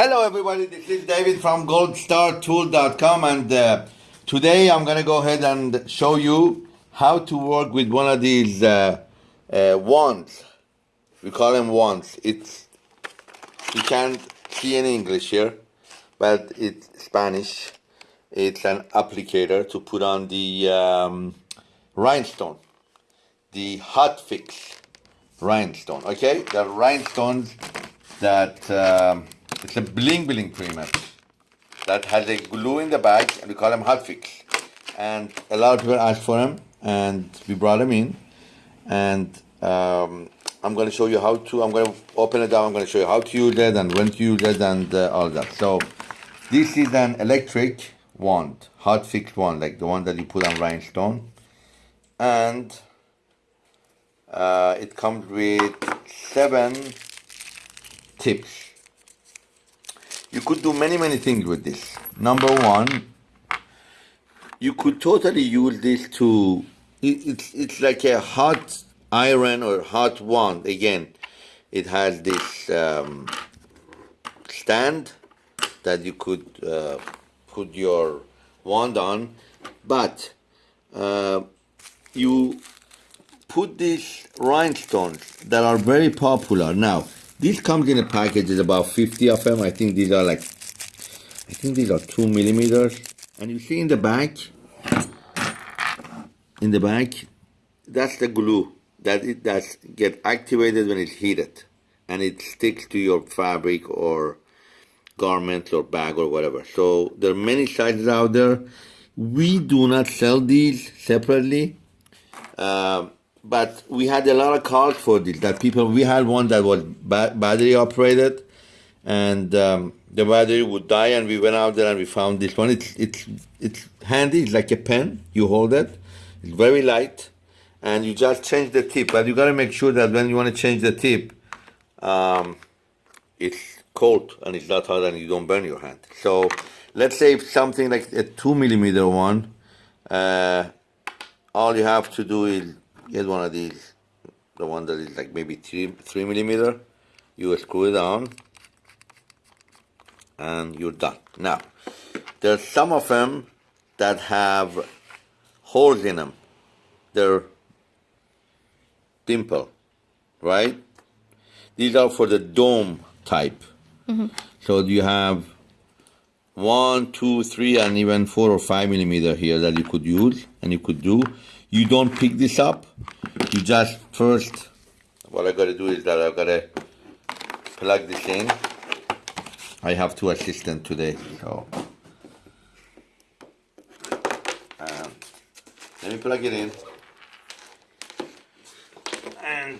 Hello everybody, this is David from goldstartool.com and uh, today I'm gonna go ahead and show you how to work with one of these uh, uh, wands. We call them wands. It's you can't see in English here, but it's Spanish. It's an applicator to put on the um, rhinestone, the hot fix rhinestone. Okay, the rhinestones that um, it's a bling bling pretty much that has a glue in the back, and we call them hot fix. And a lot of people asked for them, and we brought them in. And um, I'm going to show you how to. I'm going to open it up. I'm going to show you how to use it and when to use it and uh, all that. So this is an electric wand, hot fix wand, like the one that you put on rhinestone, and uh, it comes with seven tips. You could do many, many things with this. Number one, you could totally use this to, it, it's, it's like a hot iron or hot wand. Again, it has this um, stand that you could uh, put your wand on, but uh, you put these rhinestones that are very popular now. This comes in a package, there's about 50 of them. I think these are like, I think these are two millimeters. And you see in the back, in the back, that's the glue that it does get activated when it's heated. And it sticks to your fabric or garment or bag or whatever. So there are many sizes out there. We do not sell these separately. Uh, but we had a lot of calls for this. That people, we had one that was ba battery operated, and um, the battery would die. And we went out there and we found this one. It's it's it's handy. It's like a pen. You hold it. It's very light, and you just change the tip. But you got to make sure that when you want to change the tip, um, it's cold and it's not hot, and you don't burn your hand. So let's say something like a two millimeter one. Uh, all you have to do is get one of these, the one that is like maybe three, three millimeter. You screw it on and you're done. Now, there's some of them that have holes in them. They're dimple, right? These are for the dome type. Mm -hmm. So you have one, two, three, and even four or five millimeter here that you could use and you could do. You don't pick this up. You just first, what I gotta do is that I gotta plug this in. I have two assistants today, so. Um, let me plug it in. And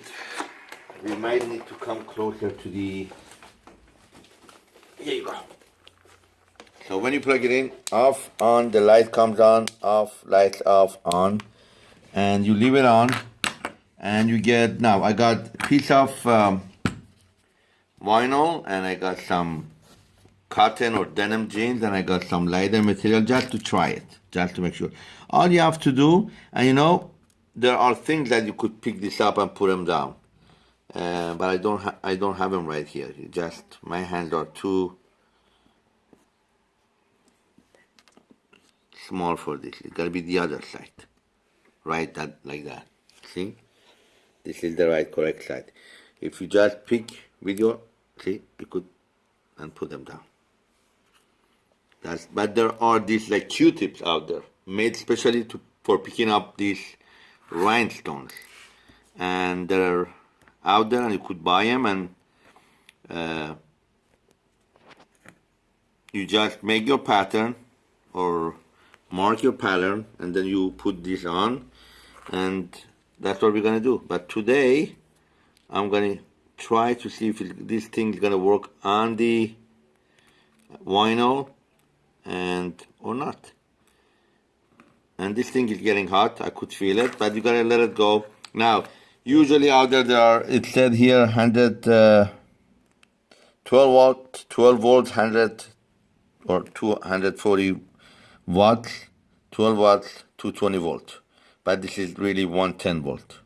we might need to come closer to the, here you go. So when you plug it in, off, on, the light comes on, off, lights off, on, and you leave it on, and you get, now I got a piece of um, vinyl, and I got some cotton or denim jeans, and I got some lighter material just to try it, just to make sure. All you have to do, and you know, there are things that you could pick this up and put them down. Uh, but I don't, I don't have them right here. Just my hands are too small for this. It's gotta be the other side. Right that like that. See? This is the right correct side. If you just pick with your see, you could and put them down. That's but there are these like Q-tips out there made specially to for picking up these rhinestones. And they're out there and you could buy them and uh, you just make your pattern or mark your pattern and then you put this on and that's what we're gonna do. But today I'm gonna try to see if it, this thing is gonna work on the vinyl and or not. And this thing is getting hot. I could feel it but you gotta let it go. Now usually out there there are it said here 100 uh, 12 volt 12 volts 100 or 240 watts, 12 watts, 220 volt. But this is really 110 volt.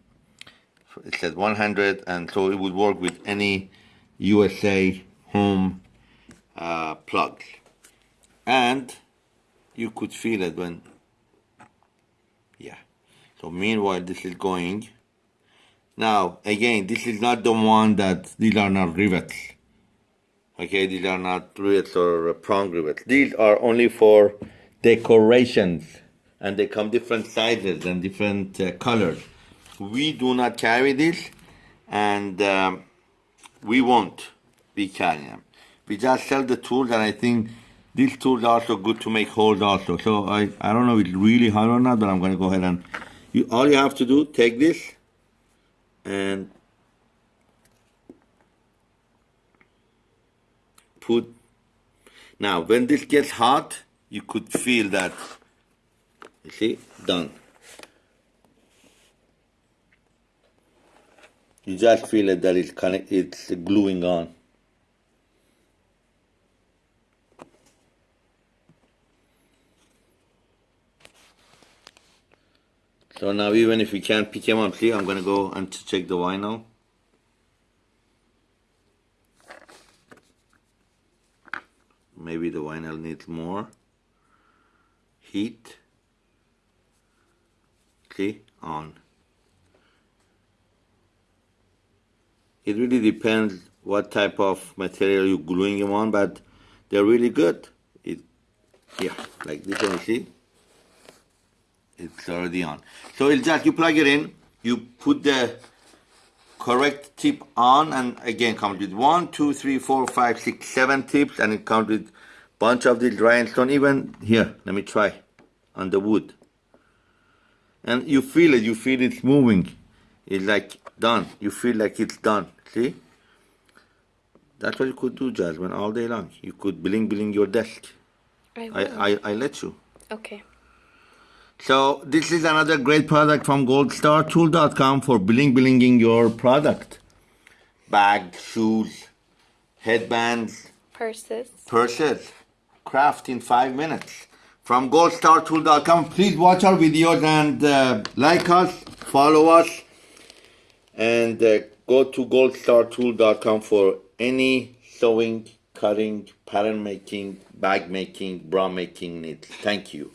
It says 100, and so it would work with any USA home uh, plugs. And you could feel it when, yeah. So meanwhile, this is going. Now, again, this is not the one that, these are not rivets. Okay, these are not rivets or prong rivets. These are only for decorations and they come different sizes and different uh, colors. We do not carry this and um, we won't be carrying them. We just sell the tools and I think these tools are also good to make holes also. So I, I don't know if it's really hard or not, but I'm going to go ahead and you, all you have to do, take this and put, now when this gets hot, you could feel that, see, done. You just feel it that it's connect, it's gluing on. So now even if we can't pick him up, see, I'm gonna go and check the vinyl. Maybe the vinyl needs more heat. On. It really depends what type of material you're gluing them on, but they're really good. It, yeah, like this one, see? It's already on. So it's just, you plug it in, you put the correct tip on, and again, comes with one, two, three, four, five, six, seven tips, and it comes with bunch of these rhinestone, even here, let me try, on the wood. And you feel it, you feel it's moving. It's like done. You feel like it's done. See? That's what you could do, Jasmine, all day long. You could bling bling your desk. I I, will. I, I let you. okay. So this is another great product from goldstartool.com for bling blinging your product. Bags, shoes, headbands, Purses. purses. Craft in five minutes from goldstartool.com. Please watch our videos and uh, like us, follow us, and uh, go to goldstartool.com for any sewing, cutting, pattern making, bag making, bra making needs. Thank you.